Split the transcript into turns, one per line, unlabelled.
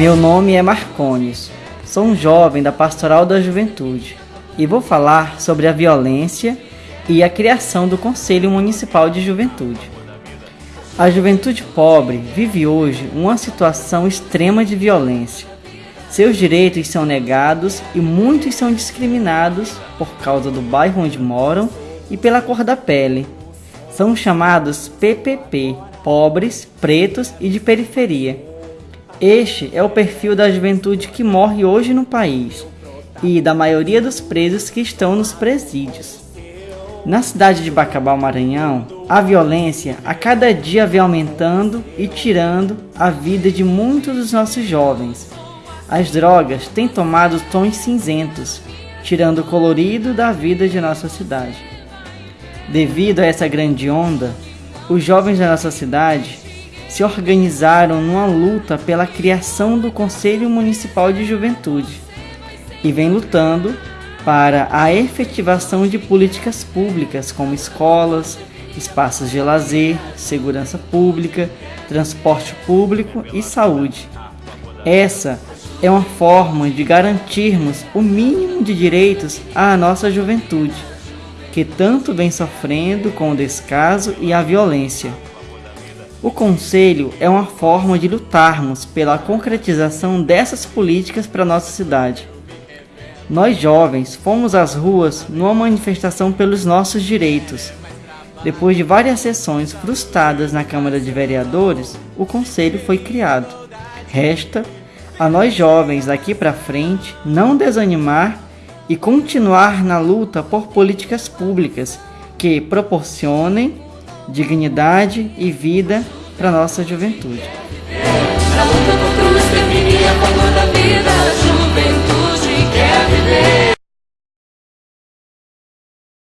Meu nome é Marcones, sou um jovem da Pastoral da Juventude e vou falar sobre a violência e a criação do Conselho Municipal de Juventude. A juventude pobre vive hoje uma situação extrema de violência. Seus direitos são negados e muitos são discriminados por causa do bairro onde moram e pela cor da pele. São chamados PPP, pobres, pretos e de periferia. Este é o perfil da juventude que morre hoje no país e da maioria dos presos que estão nos presídios. Na cidade de Bacabal, Maranhão, a violência a cada dia vem aumentando e tirando a vida de muitos dos nossos jovens. As drogas têm tomado tons cinzentos, tirando o colorido da vida de nossa cidade. Devido a essa grande onda, os jovens da nossa cidade se organizaram numa luta pela criação do Conselho Municipal de Juventude e vem lutando para a efetivação de políticas públicas como escolas, espaços de lazer, segurança pública, transporte público e saúde. Essa é uma forma de garantirmos o mínimo de direitos à nossa juventude, que tanto vem sofrendo com o descaso e a violência. O Conselho é uma forma de lutarmos pela concretização dessas políticas para nossa cidade. Nós jovens fomos às ruas numa manifestação pelos nossos direitos. Depois de várias sessões frustradas na Câmara de Vereadores, o Conselho foi criado. Resta a nós jovens daqui para frente não desanimar e continuar na luta por políticas públicas que proporcionem dignidade e vida para nossa juventude.